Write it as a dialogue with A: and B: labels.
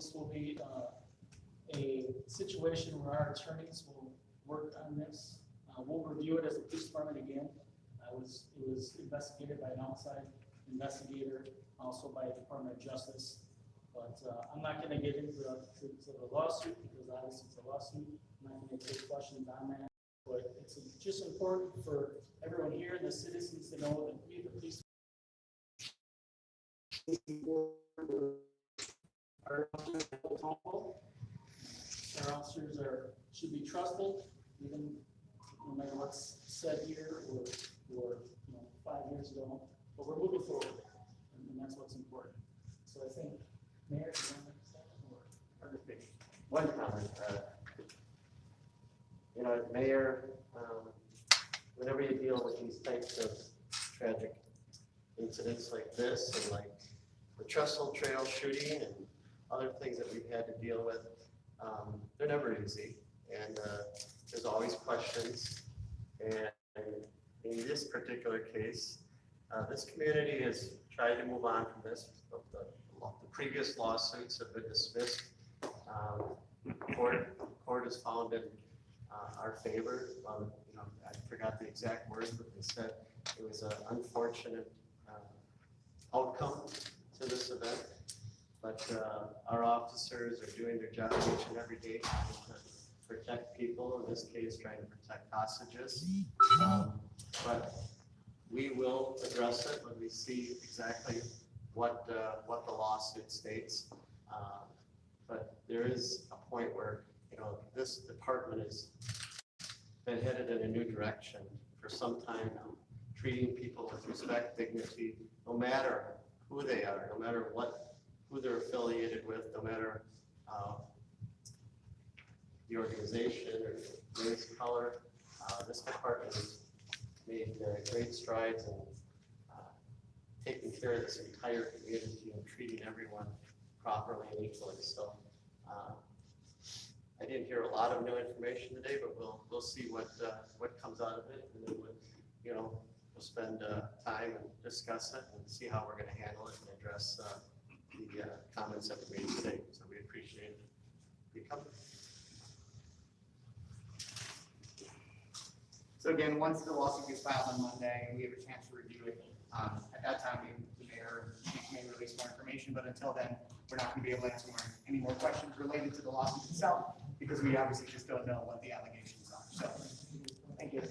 A: this will be uh, a situation where our attorneys will work on this. Uh, We'll review it as a police department again. I was, it was investigated by an outside investigator, also by the Department of Justice. But uh, I'm not gonna get into the, to to the lawsuit, because obviously it's a lawsuit. I'm not gonna take questions on that. But it's just important for everyone here and the citizens to know that we, the police. Our officers are. Our officers are, should be trusted, even no matter what's said here or, or, you know, five years ago. But we're moving forward, and and that's what's important. So I think, Mayor, you want to or,
B: One comment, uh, you know, as mayor, um, whenever you deal with these types of tragic incidents like this and like the Trestle Trail shooting and other things that we've had to deal with, um, they're never easy. And, uh, there's always questions. And in this particular case, uh, this community has tried to move on from this. The, the the previous lawsuits have been dismissed. Um, Court, court has found in uh, our favor. Um, You know, I forgot the exact words, but they said it was an unfortunate uh, outcome to this event. But uh, our officers are doing their job each and every day to protect people, in this case, trying to protect hostages. Um, But we will address it when we see exactly what, uh, what the lawsuit states. Uh, But there is a point where, you know, this department has been headed in a new direction for some time now, treating people with respect, dignity, no matter who they are, no matter what, who they're affiliated with, no matter uh, the organization or race, color. Uh, This department has made great strides in uh, taking care of this entire community and treating everyone properly and equally. So uh, I didn't hear a lot of new information today, but we'll, we'll see what, uh, what comes out of it. And then we'll, you know, we'll spend time and discuss it and see how we're going to handle it and address the uh, comments that we made today. So we appreciate you coming.
C: So again, once the lawsuit gets filed on Monday, and we have a chance to review it, um, at that time, the mayor may release more information, but until then, we're not gonna be able to answer any more questions related to the lawsuit itself, because we obviously just don't know what the allegations are, so, thank you.